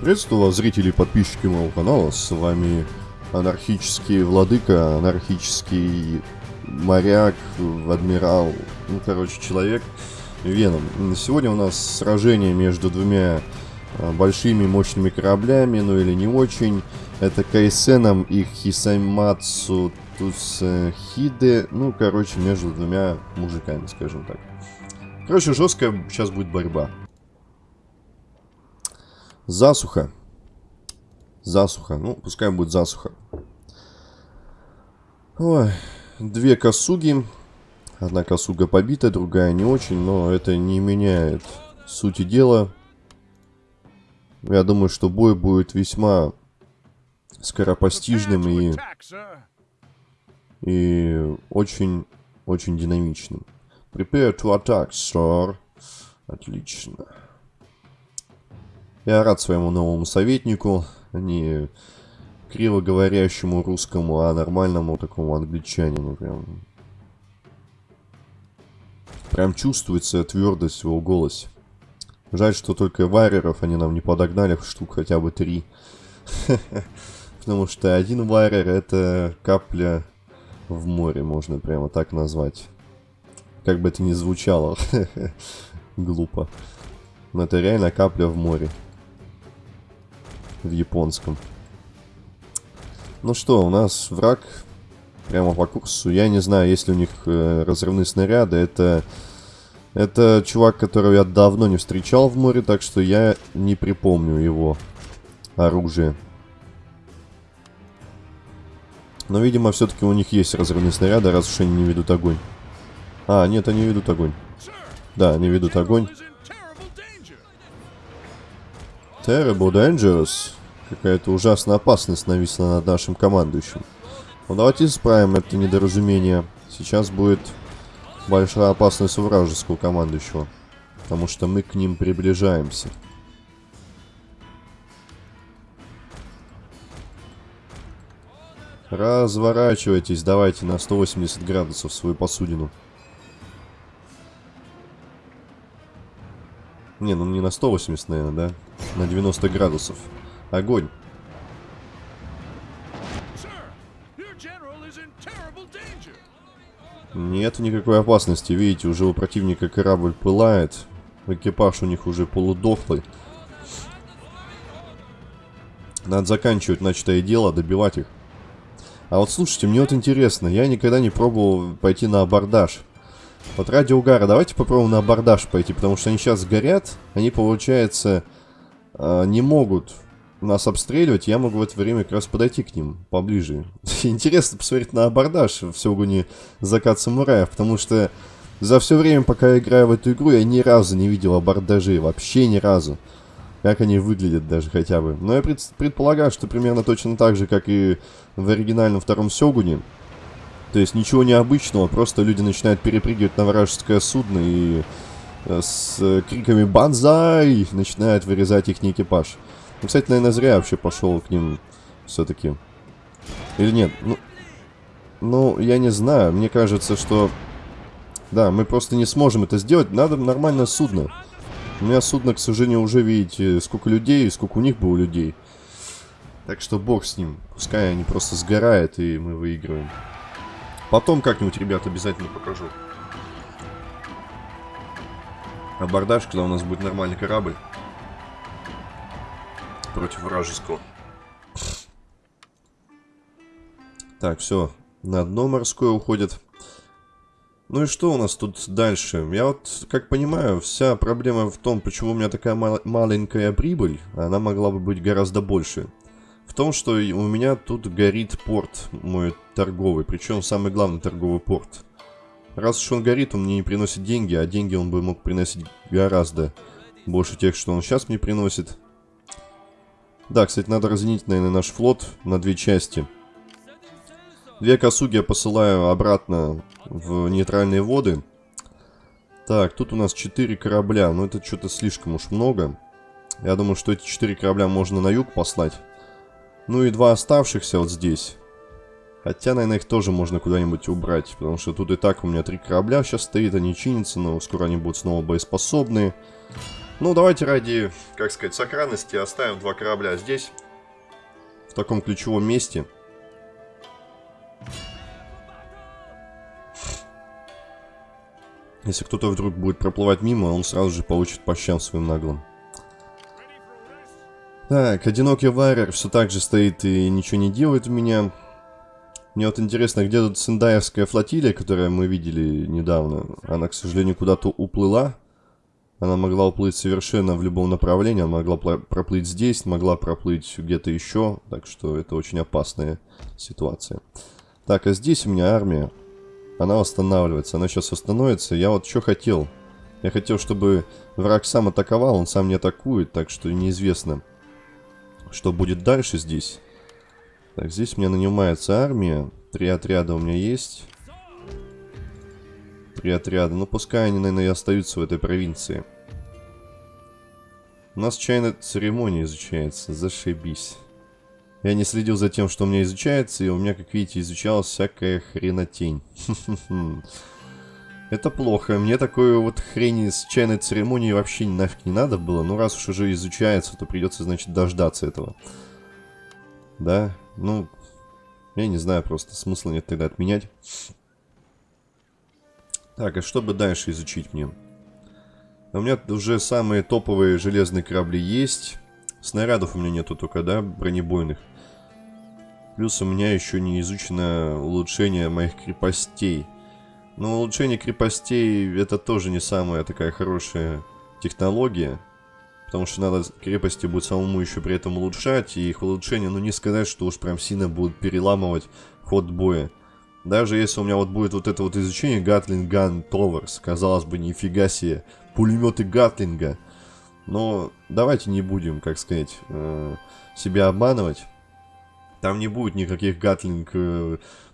Приветствую вас, зрители и подписчики моего канала. С вами анархический владыка, анархический моряк, адмирал, ну, короче, человек Веном. Сегодня у нас сражение между двумя а, большими мощными кораблями, ну или не очень. Это Кайсеном и Хисаймацу Тусхиде. Ну, короче, между двумя мужиками, скажем так. Короче, жесткая сейчас будет борьба. Засуха. Засуха. Ну, пускай будет засуха. Ой, две косуги. Одна косуга побита, другая не очень, но это не меняет сути дела. Я думаю, что бой будет весьма скоропостижным и, и очень, очень динамичным. Prepare to attack, sir. Отлично. Я рад своему новому советнику, не криво говорящему русскому, а нормальному такому англичанину. Прям, прям чувствуется твердость в его голосе. Жаль, что только вареров они нам не подогнали, штук хотя бы три. Потому что один варер это капля в море, можно прямо так назвать. Как бы это ни звучало. Глупо. Но это реально капля в море в японском. Ну что, у нас враг прямо по курсу. Я не знаю, есть ли у них э, разрывные снаряды. Это, это чувак, которого я давно не встречал в море, так что я не припомню его оружие. Но, видимо, все-таки у них есть разрывные снаряды, раз уж они не ведут огонь. А, нет, они ведут огонь. Да, они ведут огонь. Terrible dangerous. Какая-то ужасная опасность нависла над нашим командующим. Ну давайте исправим это недоразумение. Сейчас будет большая опасность у вражеского командующего. Потому что мы к ним приближаемся. Разворачивайтесь, давайте на 180 градусов свою посудину. Не, ну не на 180, наверное, да? На 90 градусов. Огонь. Нет никакой опасности. Видите, уже у противника корабль пылает. Экипаж у них уже полудохлый. Надо заканчивать начатое дело, добивать их. А вот слушайте, мне вот интересно, я никогда не пробовал пойти на абордаж. Вот ради угара, давайте попробуем на абордаж пойти, потому что они сейчас горят, они, получается, э, не могут нас обстреливать, я могу в это время как раз подойти к ним поближе. Интересно посмотреть на абордаж в Сёгуне Закат Самураев, потому что за все время, пока я играю в эту игру, я ни разу не видел абордажей, вообще ни разу. Как они выглядят даже хотя бы. Но я пред, предполагаю, что примерно точно так же, как и в оригинальном втором Сёгуне. То есть ничего необычного, просто люди начинают перепрыгивать на вражеское судно и э, с криками «Бонзай!» начинают вырезать их экипаж. Ну, кстати, наверное, зря вообще пошел к ним все-таки. Или нет? Ну, ну, я не знаю. Мне кажется, что... Да, мы просто не сможем это сделать. Надо нормальное судно. У меня судно, к сожалению, уже, видите, сколько людей, сколько у них было людей. Так что бог с ним. Пускай они просто сгорают, и мы выигрываем. Потом как-нибудь, ребят, обязательно покажу. Абордаж, когда у нас будет нормальный корабль против вражеского. Так, все. На дно морское уходит. Ну и что у нас тут дальше? Я вот, как понимаю, вся проблема в том, почему у меня такая мал маленькая прибыль, она могла бы быть гораздо больше. В том, что у меня тут горит порт мой торговый, причем самый главный торговый порт. Раз уж он горит, он мне не приносит деньги, а деньги он бы мог приносить гораздо больше тех, что он сейчас мне приносит. Да, кстати, надо разделить, наверное, наш флот на две части. Две косуги я посылаю обратно в нейтральные воды. Так, тут у нас четыре корабля. Но это что-то слишком уж много. Я думаю, что эти четыре корабля можно на юг послать. Ну и два оставшихся вот здесь. Хотя, наверное, их тоже можно куда-нибудь убрать. Потому что тут и так у меня три корабля сейчас стоит. Они чинятся, но скоро они будут снова боеспособные. Ну, давайте ради, как сказать, сохранности оставим два корабля здесь. В таком ключевом месте. Если кто-то вдруг будет проплывать мимо, он сразу же получит по щам своим наглым. Так, одинокий варер все так же стоит и ничего не делает у меня. Мне вот интересно, где тут Сендаевская флотилия, которую мы видели недавно. Она, к сожалению, куда-то уплыла. Она могла уплыть совершенно в любом направлении. Она могла проплыть здесь, могла проплыть где-то еще. Так что это очень опасная ситуация. Так, а здесь у меня армия. Она восстанавливается. Она сейчас восстановится. Я вот что хотел. Я хотел, чтобы враг сам атаковал. Он сам не атакует. Так что неизвестно. Что будет дальше здесь? Так, здесь у меня нанимается армия. Три отряда у меня есть. Три отряда. Ну, пускай они, наверное, и остаются в этой провинции. У нас чайная церемония изучается. Зашибись. Я не следил за тем, что у меня изучается, и у меня, как видите, изучалась всякая хренотень. Это плохо. Мне такой вот хрени с чайной церемонией вообще нафиг не надо было. Ну, раз уж уже изучается, то придется, значит, дождаться этого. Да? Ну, я не знаю, просто смысла нет тогда отменять. Так, а что бы дальше изучить мне? У меня уже самые топовые железные корабли есть. Снарядов у меня нету только, да, бронебойных. Плюс у меня еще не изучено улучшение моих крепостей. Но улучшение крепостей это тоже не самая такая хорошая технология. Потому что надо крепости будет самому еще при этом улучшать. И их улучшение, ну не сказать, что уж прям сильно будут переламывать ход боя. Даже если у меня вот будет вот это вот изучение Towers. Казалось бы, нифига себе. Пулеметы Гатлинга. Но давайте не будем, как сказать, э, себя обманывать. Там не будет никаких Гатлинг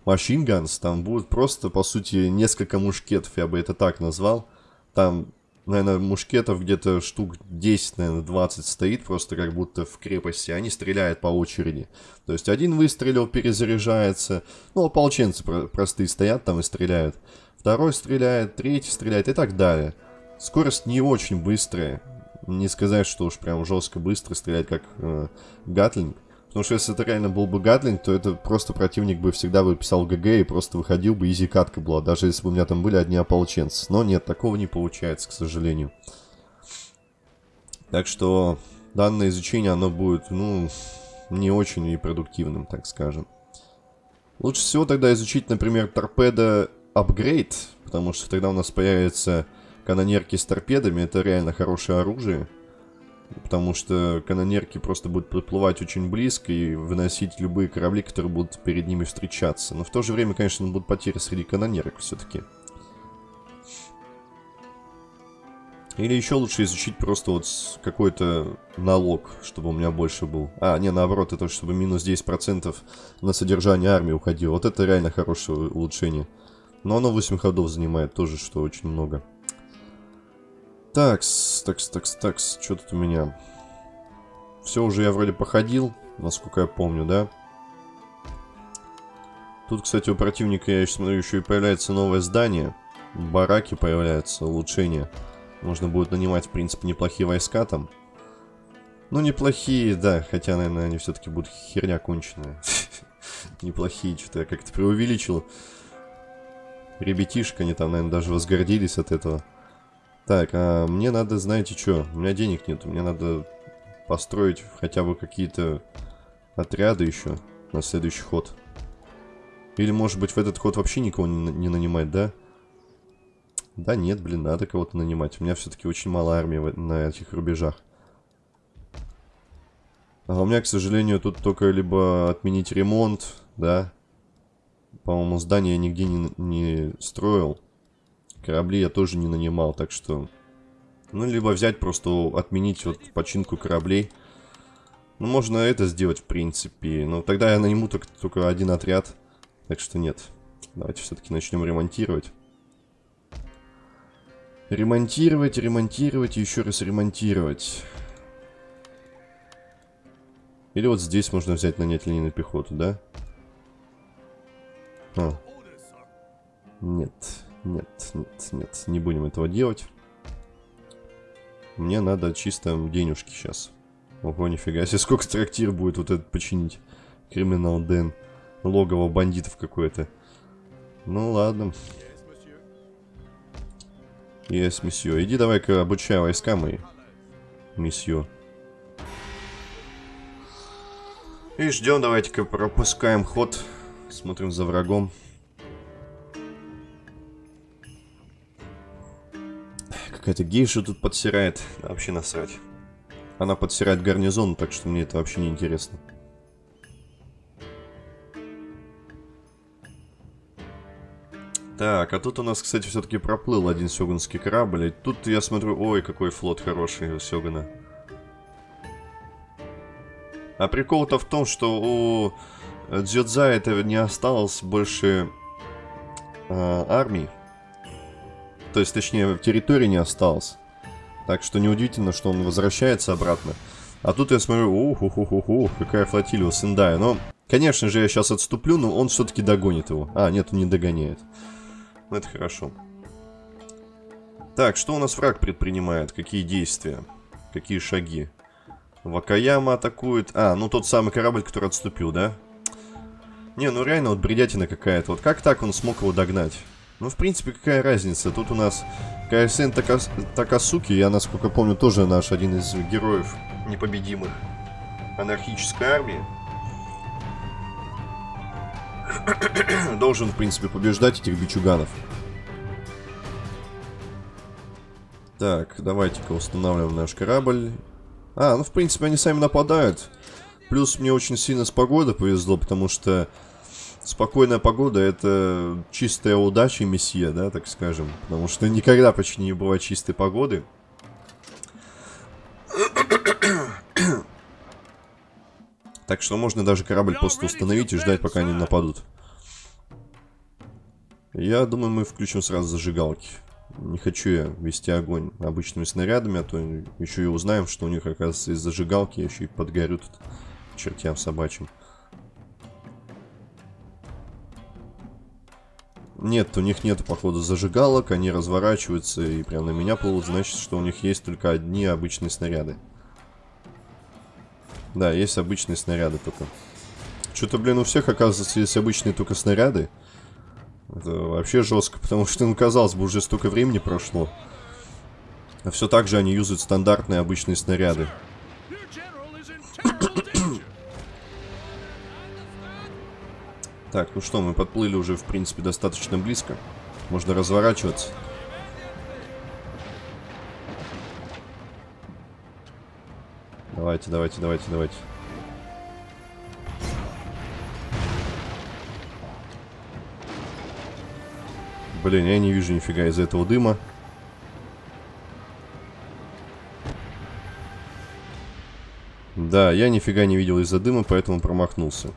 Machine Guns, там будет просто, по сути, несколько мушкетов, я бы это так назвал. Там, наверное, мушкетов где-то штук 10, наверное, 20 стоит, просто как будто в крепости. Они стреляют по очереди. То есть один выстрелил, перезаряжается. Ну, ополченцы простые стоят там и стреляют. Второй стреляет, третий стреляет и так далее. Скорость не очень быстрая. Не сказать, что уж прям жестко быстро стрелять, как э, Гатлинг. Потому что если это реально был бы Гатлинг, то это просто противник бы всегда выписал ГГ и просто выходил бы, изи катка была, даже если бы у меня там были одни ополченцы. Но нет, такого не получается, к сожалению. Так что данное изучение, оно будет, ну, не очень и продуктивным, так скажем. Лучше всего тогда изучить, например, торпеда апгрейд, потому что тогда у нас появятся канонерки с торпедами, это реально хорошее оружие. Потому что канонерки просто будут подплывать очень близко и выносить любые корабли, которые будут перед ними встречаться. Но в то же время, конечно, будут потери среди канонерок все-таки. Или еще лучше изучить просто вот какой-то налог, чтобы у меня больше был. А, не, наоборот, это чтобы минус 10% на содержание армии уходило. Вот это реально хорошее улучшение. Но оно 8 ходов занимает тоже, что очень много. Такс, такс, такс, такс. Что тут у меня? Все уже я вроде походил, насколько я помню, да? Тут, кстати, у противника, я еще смотрю, еще и появляется новое здание. Бараки появляются, улучшения. Можно будет нанимать, в принципе, неплохие войска там. Ну, неплохие, да, хотя, наверное, они все-таки будут херня конченая. Неплохие, что-то я как-то преувеличил. Ребятишка, они там, наверное, даже возгордились от этого. Так, а мне надо, знаете что, у меня денег нет, мне надо построить хотя бы какие-то отряды еще на следующий ход. Или, может быть, в этот ход вообще никого не, не нанимать, да? Да нет, блин, надо кого-то нанимать. У меня все-таки очень мало армии на этих рубежах. А у меня, к сожалению, тут только либо отменить ремонт, да. По-моему, здание я нигде не, не строил. Корабли я тоже не нанимал, так что... Ну, либо взять, просто отменить вот починку кораблей. Ну, можно это сделать, в принципе. Но тогда я наниму только, только один отряд. Так что нет. Давайте все-таки начнем ремонтировать. Ремонтировать, ремонтировать и еще раз ремонтировать. Или вот здесь можно взять нанять линейную пехоту, да? А. Нет. Нет, нет, нет, не будем этого делать. Мне надо чисто денежки сейчас. Ого, нифига себе, сколько трактир будет вот этот починить. Криминал Дэн. Логово бандитов какое-то. Ну ладно. Есть, месье. Иди давай-ка обучай войска мои. Месье. И ждем, давайте-ка пропускаем ход. Смотрим за врагом. Какая-то гейша тут подсирает. Вообще насрать. Она подсирает гарнизон, так что мне это вообще не интересно. Так, а тут у нас, кстати, все-таки проплыл один сёгунский корабль. И тут я смотрю, ой, какой флот хороший у Сёгуна. А прикол-то в том, что у Дзюдза это не осталось больше э, армий. То есть, точнее, территории не осталось. Так что неудивительно, что он возвращается обратно. А тут я смотрю, ух, ух, ух, ух, какая флотилия у Сендая. Но, конечно же, я сейчас отступлю, но он все-таки догонит его. А, нет, он не догоняет. Ну, это хорошо. Так, что у нас враг предпринимает? Какие действия? Какие шаги? Вакаяма атакует. А, ну тот самый корабль, который отступил, да? Не, ну реально вот бредятина какая-то. Вот как так он смог его догнать? Ну, в принципе, какая разница? Тут у нас Кайсен Такас... Такасуки, я, насколько помню, тоже наш один из героев непобедимых анархической армии. Должен, в принципе, побеждать этих бичуганов. Так, давайте-ка устанавливаем наш корабль. А, ну, в принципе, они сами нападают. Плюс мне очень сильно с погодой повезло, потому что Спокойная погода это чистая удача месье, да, так скажем. Потому что никогда почти не бывает чистой погоды. Так что можно даже корабль просто установить и ждать, пока они нападут. Я думаю, мы включим сразу зажигалки. Не хочу я вести огонь обычными снарядами, а то еще и узнаем, что у них, оказывается, из зажигалки еще и подгорют чертям собачьим. Нет, у них нет, походу, зажигалок, они разворачиваются и прям на меня плывут, значит, что у них есть только одни обычные снаряды. Да, есть обычные снаряды только. Что-то, блин, у всех, оказывается, есть обычные только снаряды. Это вообще жестко, потому что, ну, казалось бы, уже столько времени прошло. А все так же они юзают стандартные обычные снаряды. Так, ну что, мы подплыли уже, в принципе, достаточно близко. Можно разворачиваться. Давайте, давайте, давайте, давайте. Блин, я не вижу нифига из этого дыма. Да, я нифига не видел из-за дыма, поэтому промахнулся.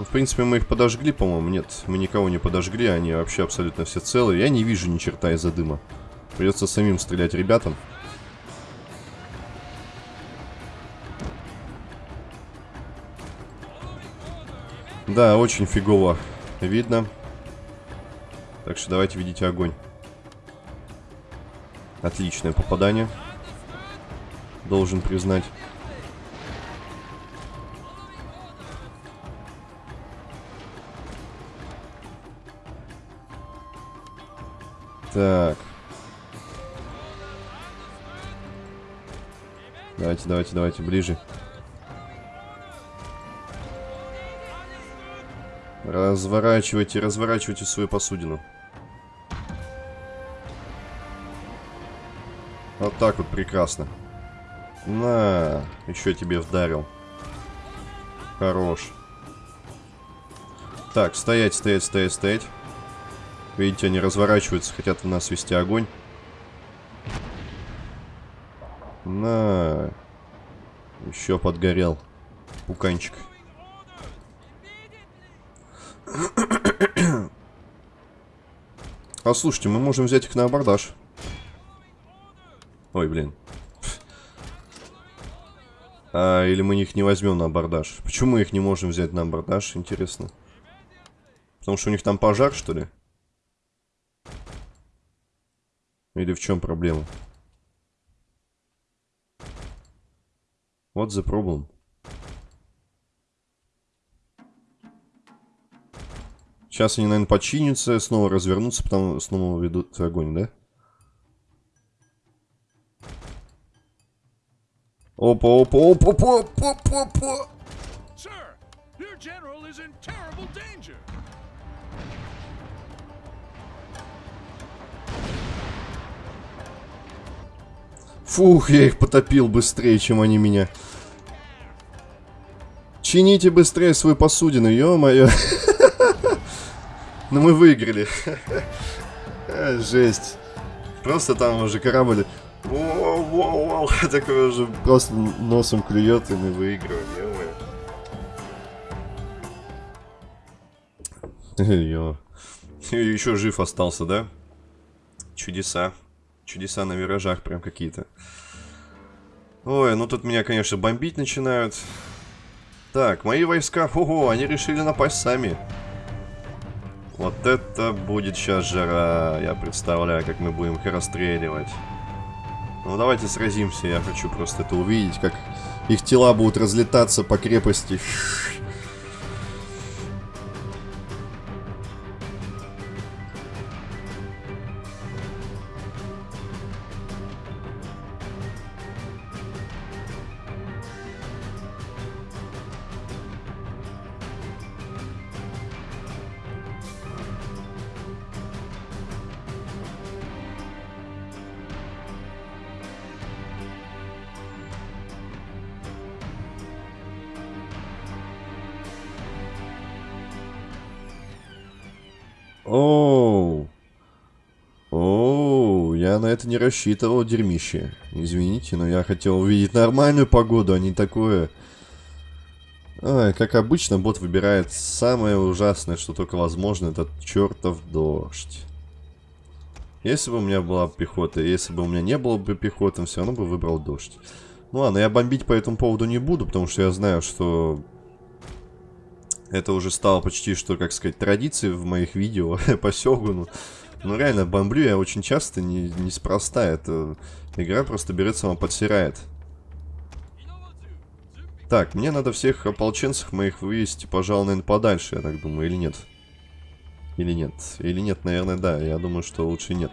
Ну, в принципе, мы их подожгли, по-моему. Нет, мы никого не подожгли, они вообще абсолютно все целые. Я не вижу ни черта из-за дыма. Придется самим стрелять ребятам. Да, очень фигово видно. Так что давайте видите огонь. Отличное попадание. Должен признать. Так. Давайте, давайте, давайте, ближе. Разворачивайте, разворачивайте свою посудину. Вот так вот прекрасно. На, еще тебе вдарил. Хорош. Так, стоять, стоять, стоять, стоять. Видите, они разворачиваются, хотят в нас вести огонь. На. Еще подгорел. Пуканчик. А слушайте, мы можем взять их на абордаж. Ой, блин. А, или мы их не возьмем на абордаж. Почему мы их не можем взять на абордаж, интересно? Потому что у них там пожар, что ли? Или в чем проблема? Вот the problem. Сейчас они, наверное, починятся, снова развернутся, потом снова ведут огонь, да? Опа, опа, опа, опа, опа, опа. Фух, я их потопил быстрее, чем они меня. Чините быстрее свою посудину, ё-моё. Ну мы выиграли. Жесть. Просто там уже корабль... Такой уже просто носом клюет, и мы выигрываем, ё-моё. Еще жив остался, да? Чудеса. Чудеса на виражах прям какие-то. Ой, ну тут меня, конечно, бомбить начинают. Так, мои войска, ого, они решили напасть сами. Вот это будет сейчас жара. Я представляю, как мы будем их расстреливать. Ну, давайте сразимся. Я хочу просто это увидеть, как их тела будут разлетаться по крепости. Оу. Не рассчитывал, дерьмище. Извините, но я хотел увидеть нормальную погоду, а не такое. Ай, как обычно, бот выбирает самое ужасное, что только возможно, это чертов дождь. Если бы у меня была пехота, если бы у меня не было бы пехоты, все равно бы выбрал дождь. Ну ладно, я бомбить по этому поводу не буду, потому что я знаю, что это уже стало почти что, как сказать, традицией в моих видео по Сёгуну. Но реально, бомблю я очень часто, не, неспроста. Это игра просто берет сама подсирает. Так, мне надо всех ополченцев моих вывести, пожалуй, наверное, подальше, я так думаю, или нет? Или нет? Или нет, наверное, да. Я думаю, что лучше нет.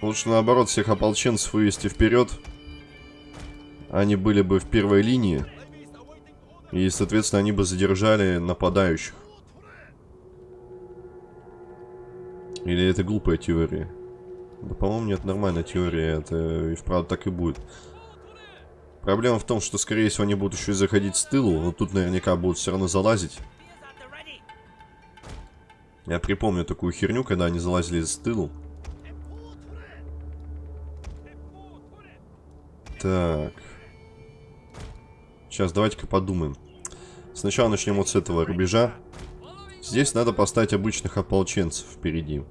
Лучше, наоборот, всех ополченцев вывести вперед они были бы в первой линии. И, соответственно, они бы задержали нападающих. Или это глупая теория? Да, по-моему, нет, нормальная теория. Это и вправду так и будет. Проблема в том, что, скорее всего, они будут еще и заходить с тылу. Но тут наверняка будут все равно залазить. Я припомню такую херню, когда они залазили с тылу. Так. Сейчас давайте-ка подумаем. Сначала начнем вот с этого рубежа. Здесь надо поставить обычных ополченцев впереди.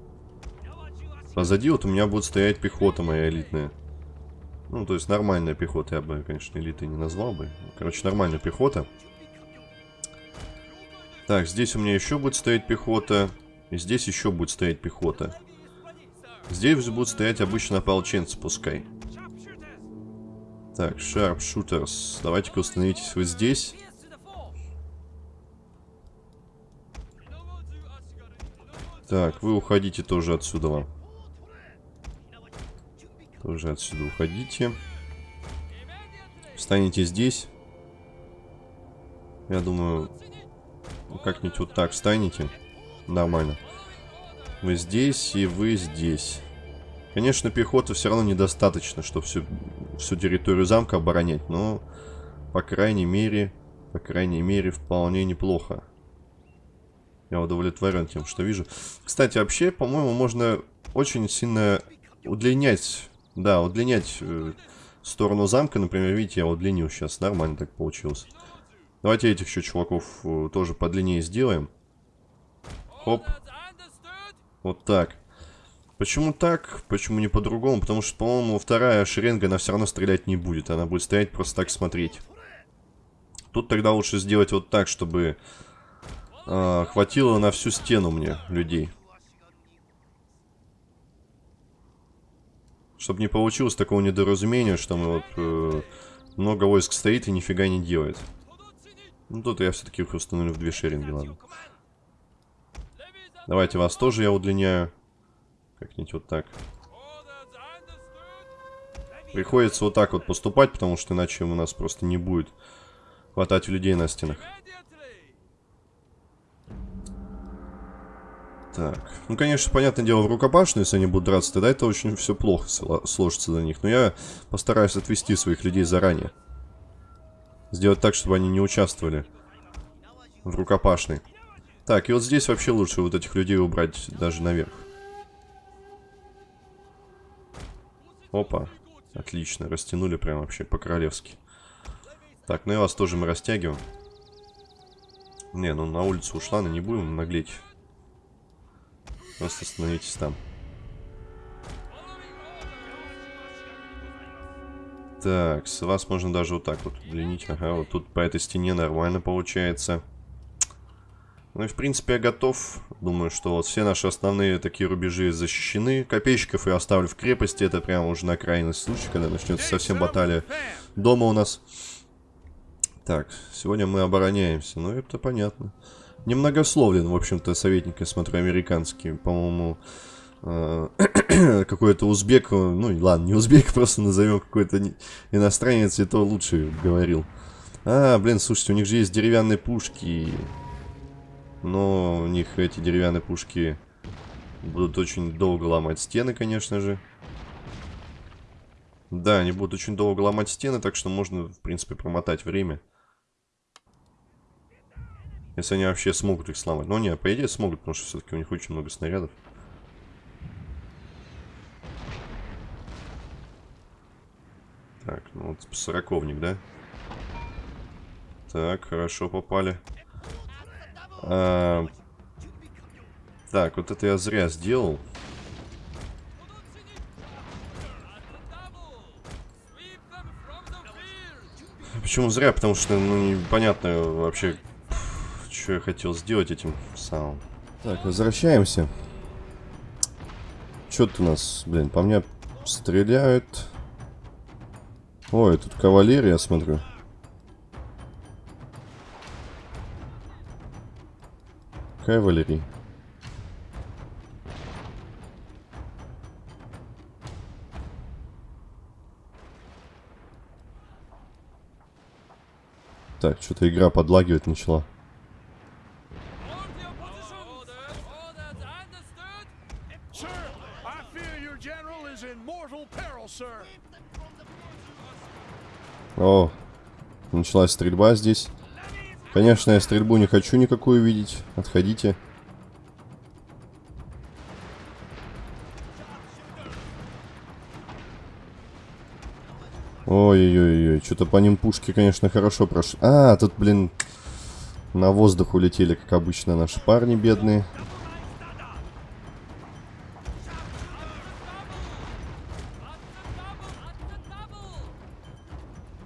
Позади вот у меня будет стоять пехота моя элитная. Ну, то есть нормальная пехота. Я бы, конечно, элитой не назвал бы. Короче, нормальная пехота. Так, здесь у меня еще будет стоять пехота. И здесь еще будет стоять пехота. Здесь будут стоять обычно ополченцы, пускай. Так, Sharpshooters. Давайте-ка установитесь вы здесь. Так, вы уходите тоже отсюда. Тоже отсюда уходите. Встанете здесь. Я думаю, ну, как-нибудь вот так встанете. Нормально. Вы здесь и вы здесь. Конечно, пехоты все равно недостаточно, чтобы всю, всю территорию замка оборонять, но, по крайней мере, по крайней мере, вполне неплохо. Я удовлетворен тем, что вижу. Кстати, вообще, по-моему, можно очень сильно удлинять, да, удлинять э, сторону замка. Например, видите, я удлинил сейчас, нормально так получилось. Давайте этих еще чуваков э, тоже подлиннее сделаем. Хоп. Вот так. Почему так? Почему не по-другому? Потому что, по-моему, вторая шеренга, она все равно стрелять не будет. Она будет стоять просто так смотреть. Тут тогда лучше сделать вот так, чтобы а, хватило на всю стену мне людей. Чтобы не получилось такого недоразумения, что мы вот... Э, много войск стоит и нифига не делает. Ну тут я все-таки их установлю в две шеринги, ладно. Давайте вас тоже я удлиняю. Как-нибудь вот так. Приходится вот так вот поступать, потому что иначе у нас просто не будет хватать людей на стенах. Так, ну, конечно, понятное дело, в рукопашную, если они будут драться, тогда это очень все плохо сложится для них. Но я постараюсь отвести своих людей заранее. Сделать так, чтобы они не участвовали в рукопашной. Так, и вот здесь вообще лучше вот этих людей убрать даже наверх. Опа. Отлично, растянули прям вообще по-королевски. Так, ну и вас тоже мы растягиваем. Не, ну на улицу ушла, но не будем наглеть. Просто остановитесь там. Так, с вас можно даже вот так вот удлинить. Ага, вот тут по этой стене нормально получается. Ну и в принципе я готов. Думаю, что вот все наши основные такие рубежи защищены. Копейщиков я оставлю в крепости. Это прямо уже на крайний случай, когда начнется совсем баталия дома у нас. Так, сегодня мы обороняемся. Ну это понятно немногословен, в общем-то, советник, я смотрю, американский. По-моему, э, какой-то узбек, ну ладно, не узбек, просто назовем какой-то иностранец, и то лучше говорил. А, блин, слушайте, у них же есть деревянные пушки. Но у них эти деревянные пушки будут очень долго ломать стены, конечно же. Да, они будут очень долго ломать стены, так что можно, в принципе, промотать время. Если они вообще смогут их сломать. Но нет, по идее смогут, потому что все-таки у них очень много снарядов. Так, ну вот сороковник, да? Так, хорошо попали. А, так, вот это я зря сделал. Почему зря? Потому что, ну, непонятно вообще, что я хотел сделать этим самым. Так, возвращаемся. Что тут у нас, блин, по мне стреляют. Ой, тут кавалерия, смотрю. Кавалерия. Так, что-то игра подлагивать начала. Началась стрельба здесь. Конечно, я стрельбу не хочу никакую видеть. Отходите. Ой-ой-ой, что-то по ним пушки, конечно, хорошо прошли. А, тут, блин, на воздух улетели, как обычно, наши парни бедные.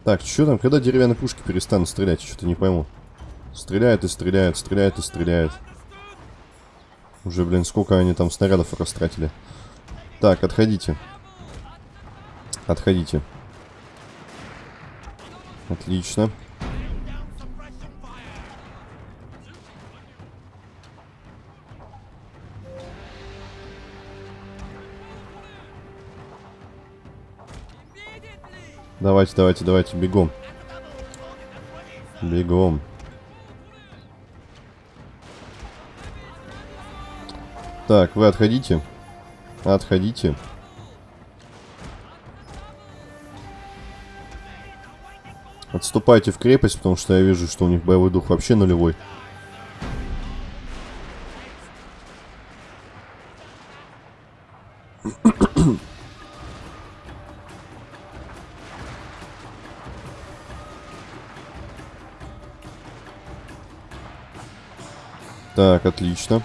Так, что там? Когда деревянные пушки перестанут стрелять? Что-то не пойму. Стреляют и стреляют, стреляют и стреляют. Уже, блин, сколько они там снарядов растратили. Так, отходите. Отходите. Отлично. Давайте, давайте, давайте, бегом. Бегом. Так, вы отходите. Отходите. Отступайте в крепость, потому что я вижу, что у них боевой дух вообще нулевой. Так, отлично.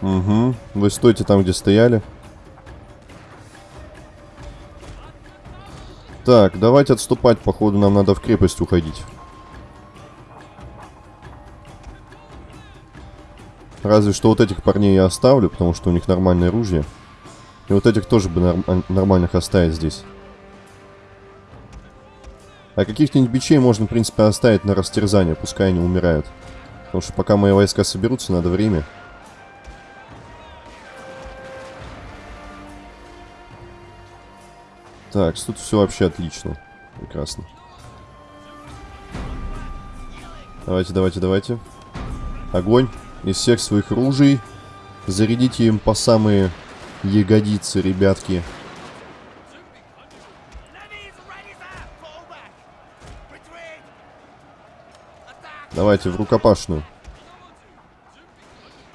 Угу. Вы стойте там, где стояли. Так, давайте отступать. Походу, нам надо в крепость уходить. Разве что вот этих парней я оставлю, потому что у них нормальное оружие. И вот этих тоже бы норм нормальных оставить здесь. А каких-нибудь бичей можно, в принципе, оставить на растерзание, пускай они умирают. Потому что пока мои войска соберутся, надо время. Так, тут все вообще отлично. Прекрасно. Давайте, давайте, давайте. Огонь. Из всех своих ружей. Зарядите им по самые ягодицы, ребятки. Давайте в рукопашную.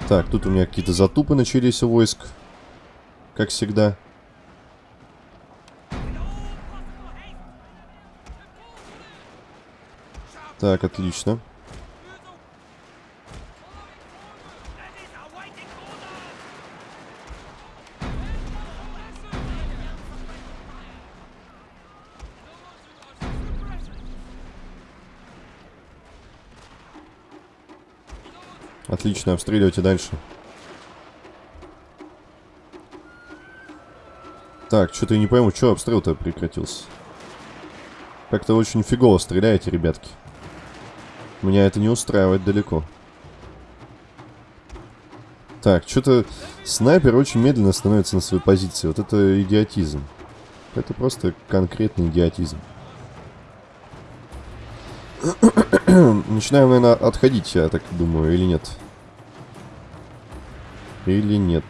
Так, тут у меня какие-то затупы начались у войск. Как всегда. Так, отлично. Отлично, обстреливайте дальше. Так, что-то я не пойму, что обстрел-то прекратился. Как-то очень фигово стреляете, ребятки. Меня это не устраивает далеко. Так, что-то снайпер очень медленно становится на своей позиции. Вот это идиотизм. Это просто конкретный идиотизм. Начинаем, наверное, отходить, я так думаю, или нет? Или нет?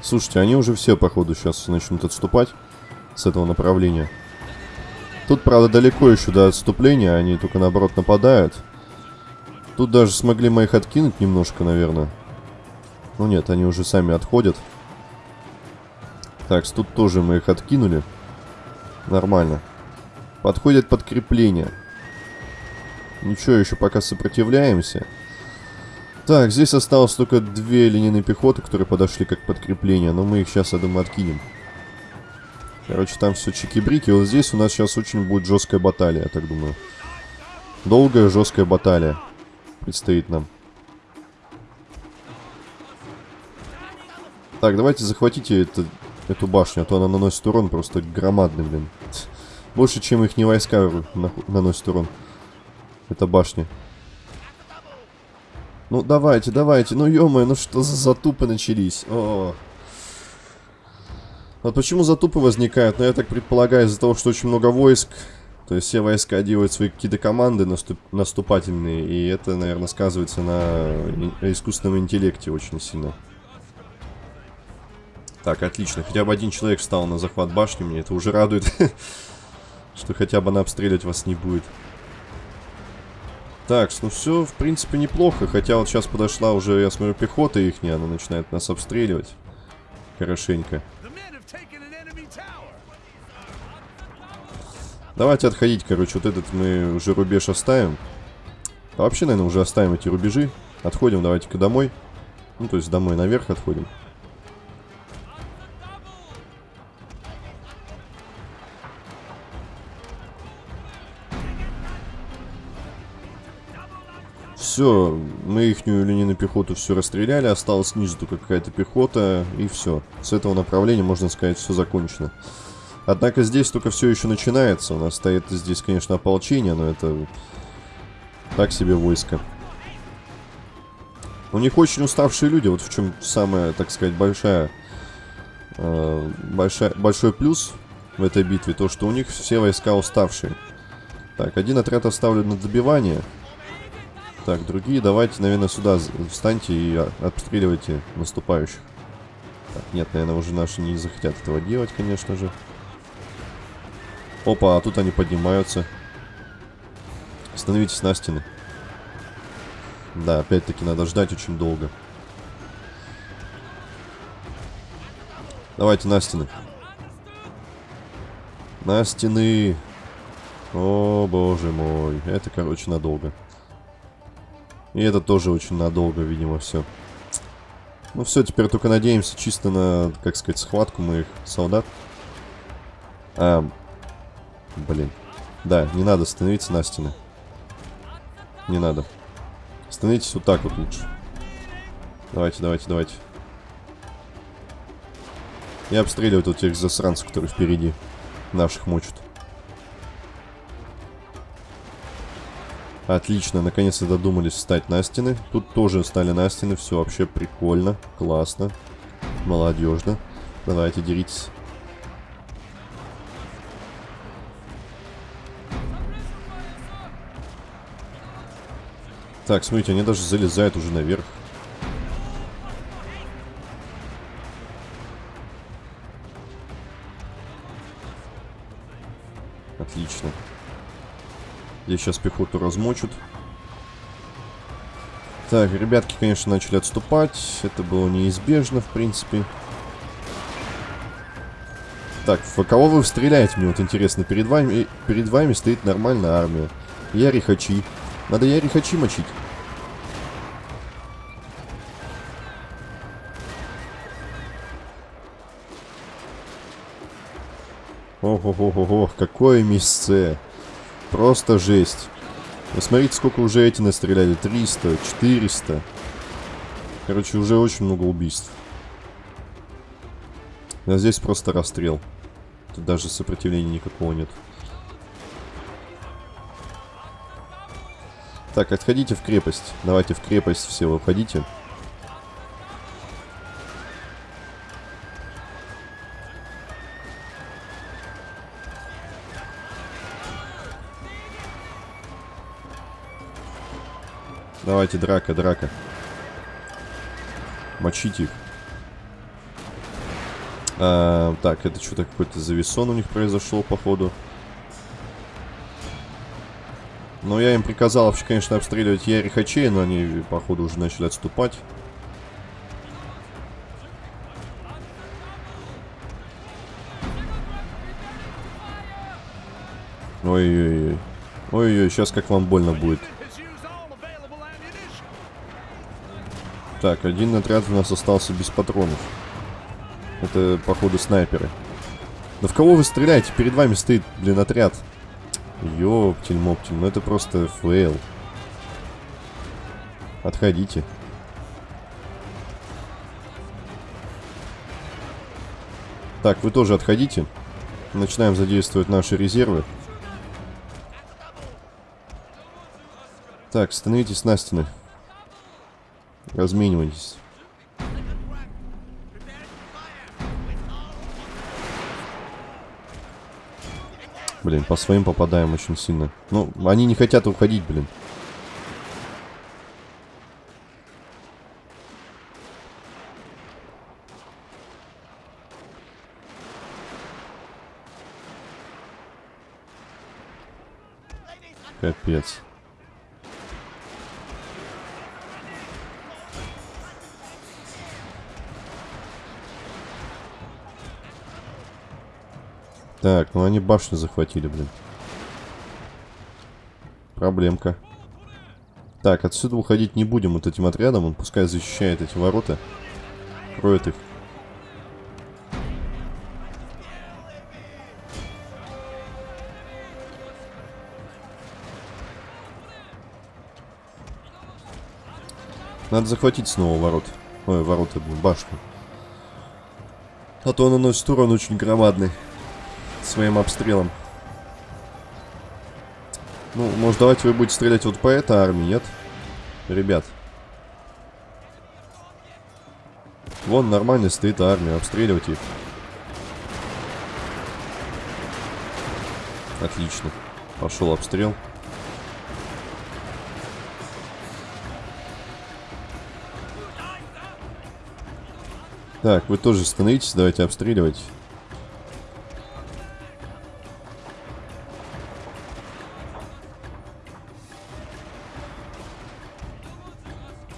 Слушайте, они уже все, походу, сейчас начнут отступать с этого направления. Тут, правда, далеко еще до отступления, они только, наоборот, нападают. Тут даже смогли моих откинуть немножко, наверное. Ну нет, они уже сами отходят. Так, тут тоже мы их откинули. Нормально. Подходит подкрепление. Ничего, еще пока сопротивляемся. Так, здесь осталось только две линейные пехоты, которые подошли как подкрепление. Но мы их сейчас, я думаю, откинем. Короче, там все чики-брики. Вот здесь у нас сейчас очень будет жесткая баталия, я так думаю. Долгая жесткая баталия предстоит нам. Так, давайте захватите это эту башню, а то она наносит урон просто громадный, блин. Больше, чем их не войска наносит урон. Это башня. Ну, давайте, давайте. Ну, ё ну что за затупы начались? О, -о, -о. Вот почему затупы возникают? Ну, я так предполагаю, из-за того, что очень много войск. То есть все войска делают свои какие-то команды наступ наступательные. И это, наверное, сказывается на искусственном интеллекте очень сильно. Так, отлично. Хотя бы один человек встал на захват башни. Мне это уже радует. Что хотя бы она обстреливать вас не будет. Так, ну все, в принципе, неплохо. Хотя вот сейчас подошла уже, я смотрю, пехота их, она начинает нас обстреливать. Хорошенько. Давайте отходить, короче, вот этот мы уже рубеж оставим. А вообще, наверное, уже оставим эти рубежи. Отходим, давайте-ка домой. Ну, то есть домой наверх отходим. Все, мы ихнюю линейную пехоту все расстреляли, осталось снизу только какая-то пехота, и все. С этого направления, можно сказать, все закончено. Однако здесь только все еще начинается. У нас стоит здесь, конечно, ополчение, но это так себе войско. У них очень уставшие люди, вот в чем самая, так сказать, большая, э, большая, большой плюс в этой битве, то, что у них все войска уставшие. Так, один отряд оставлен на добивание. Так, другие давайте, наверное, сюда встаньте и обстреливайте наступающих. Так, нет, наверное, уже наши не захотят этого делать, конечно же. Опа, а тут они поднимаются. Становитесь на стены. Да, опять-таки надо ждать очень долго. Давайте на стены. На стены. О, боже мой. Это, короче, надолго. И это тоже очень надолго, видимо, все. Ну все, теперь только надеемся чисто на, как сказать, схватку моих солдат. А, блин. Да, не надо становиться на стены. Не надо. Становитесь вот так вот лучше. Давайте, давайте, давайте. И обстреливают вот тех засранцев, которые впереди наших мочат. Отлично, наконец-то додумались встать на стены. Тут тоже стали на стены, все вообще прикольно, классно, молодежно. Давайте, деритесь. Так, смотрите, они даже залезают уже наверх. Здесь сейчас пехоту размочут. Так, ребятки, конечно, начали отступать. Это было неизбежно, в принципе. Так, в кого вы стреляете, мне вот интересно. Перед вами, перед вами стоит нормальная армия. Яри Хачи. Надо Яри Хачи мочить. Ого-го-го-го, какое место. Просто жесть. Вы смотрите, сколько уже эти настреляли. 300, 400. Короче, уже очень много убийств. А здесь просто расстрел. Тут даже сопротивления никакого нет. Так, отходите в крепость. Давайте в крепость все выходите. Давайте, драка, драка. Мочите их. А, так, это что-то какой-то зависон у них произошел, походу. Но я им приказал, вообще, конечно, обстреливать Ярихачей, но они, походу, уже начали отступать. Ой-ой-ой. Ой-ой, сейчас как вам больно будет. Так, один отряд у нас остался без патронов. Это, походу, снайперы. Да в кого вы стреляете? Перед вами стоит, блин, отряд. Ёптель-моптель, ну это просто fail. Отходите. Так, вы тоже отходите. Начинаем задействовать наши резервы. Так, становитесь на стены. Разменивайтесь. Блин, по своим попадаем очень сильно. Ну, они не хотят уходить, блин. Капец. Так, ну они башню захватили, блин. Проблемка. Так, отсюда уходить не будем вот этим отрядом. Он пускай защищает эти ворота. Кроет их. Надо захватить снова ворот. Ой, ворота, блин, башню. А то он наносит урон очень громадный своим обстрелом. Ну, может, давайте вы будете стрелять вот по этой армии, нет? Ребят. Вон нормально стоит армия, обстреливать их. Отлично. Пошел обстрел. Так, вы тоже становитесь, давайте обстреливать.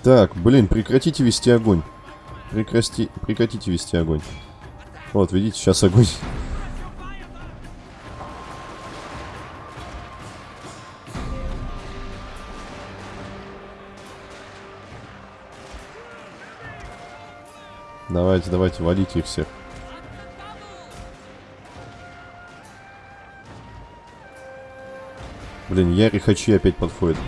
Так, блин, прекратите вести огонь. Прекрати... Прекратите вести огонь. Вот, видите, сейчас огонь. Давайте, давайте, валите их всех. Блин, Яри Хачи опять подходит.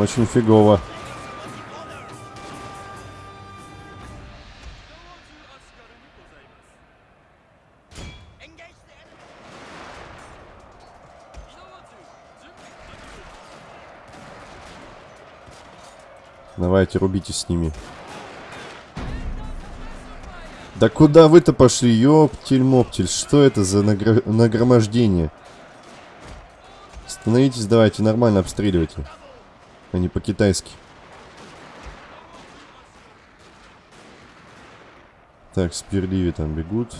Очень фигово. Давайте, рубитесь с ними. Да куда вы-то пошли, ёптель-моптель? Что это за нагр... нагромождение? Становитесь, давайте, нормально обстреливайте. А не по-китайски. Так, сперливи там бегут.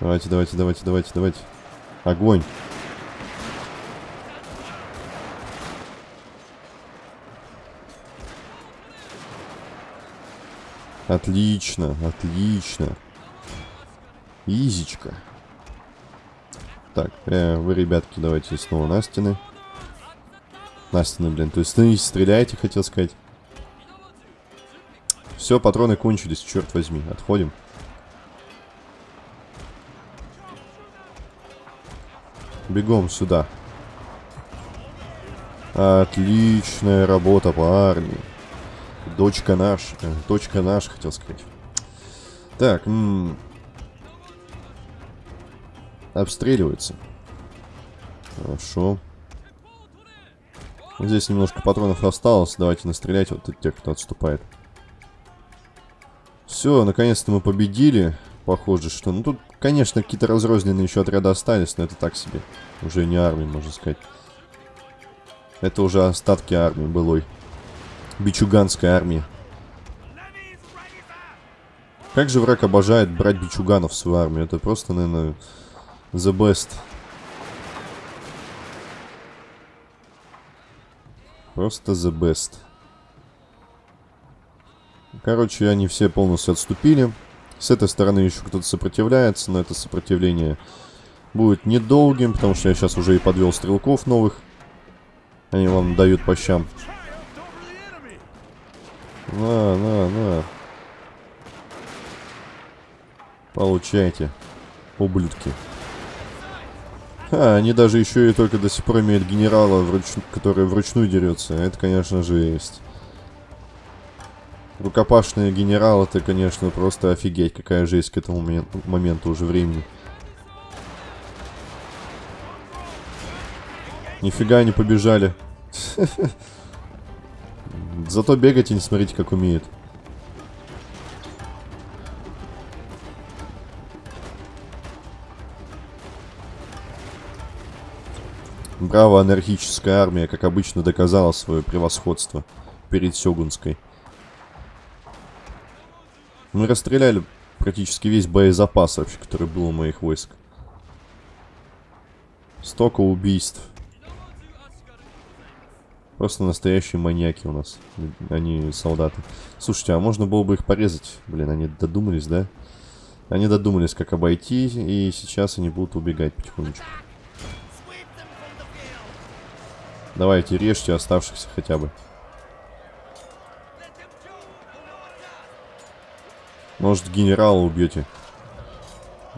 Давайте, давайте, давайте, давайте, давайте. Огонь. Отлично, отлично. Изичка. Так, э, вы, ребятки, давайте снова на стены. На стены, блин. То есть становитесь, стреляйте, хотел сказать. Все, патроны кончились, черт возьми. Отходим. Бегом сюда. Отличная работа, парни. Дочка наш. Э, дочка наш, хотел сказать. Так, -м. Обстреливается. Хорошо. Здесь немножко патронов осталось. Давайте настрелять вот тех, кто отступает. Все, наконец-то мы победили. Похоже, что... Ну, тут, конечно, какие-то разрозненные еще отряды остались, но это так себе. Уже не армия, можно сказать. Это уже остатки армии былой. Бичуганская армия. Как же враг обожает брать бичуганов в свою армию. Это просто, наверное, the best. Просто the best. Короче, они все полностью отступили. С этой стороны еще кто-то сопротивляется, но это сопротивление будет недолгим, потому что я сейчас уже и подвел стрелков новых. Они вам дают по щам. На, на, на. Получайте, ублюдки. А, они даже еще и только до сих пор имеют генерала, вруч... который вручную дерется. Это, конечно же, есть. Рукопашные генералы, это, конечно, просто офигеть, какая жесть к этому моменту уже времени. Нифига не побежали. Зато бегать и не смотрите, как умеет. Браво, анархическая армия, как обычно, доказала свое превосходство перед Сёгунской. Мы расстреляли практически весь боезапас вообще, который был у моих войск. Столько убийств. Просто настоящие маньяки у нас. Они солдаты. Слушайте, а можно было бы их порезать? Блин, они додумались, да? Они додумались, как обойти, и сейчас они будут убегать потихонечку. Давайте, режьте оставшихся хотя бы. Может, генерала убьете?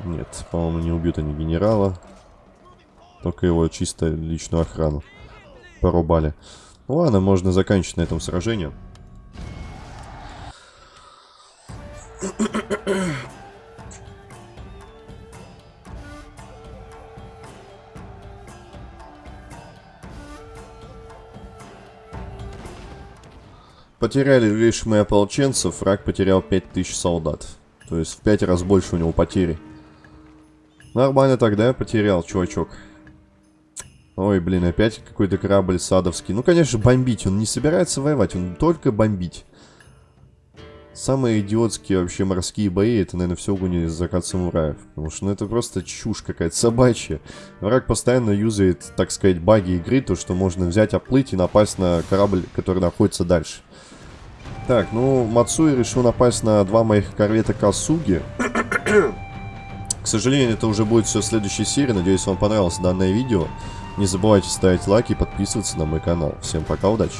Нет, по-моему, не убьют они генерала. Только его чисто личную охрану порубали. Ну ладно, можно заканчивать на этом сражение. Потеряли лишь мы ополченцев, враг потерял 5000 солдат. То есть в 5 раз больше у него потери. Нормально тогда потерял, чувачок. Ой, блин, опять какой-то корабль садовский. Ну, конечно, бомбить. Он не собирается воевать, он только бомбить. Самые идиотские вообще морские бои, это, наверное, все угони закат самураев. Потому что, ну, это просто чушь какая-то собачья. Враг постоянно юзает, так сказать, баги игры, то, что можно взять, оплыть и напасть на корабль, который находится дальше. Так, ну, Мацуи решил напасть на два моих корвета Касуги. К сожалению, это уже будет все в следующей серии. Надеюсь, вам понравилось данное видео. Не забывайте ставить лайки и подписываться на мой канал. Всем пока, удачи!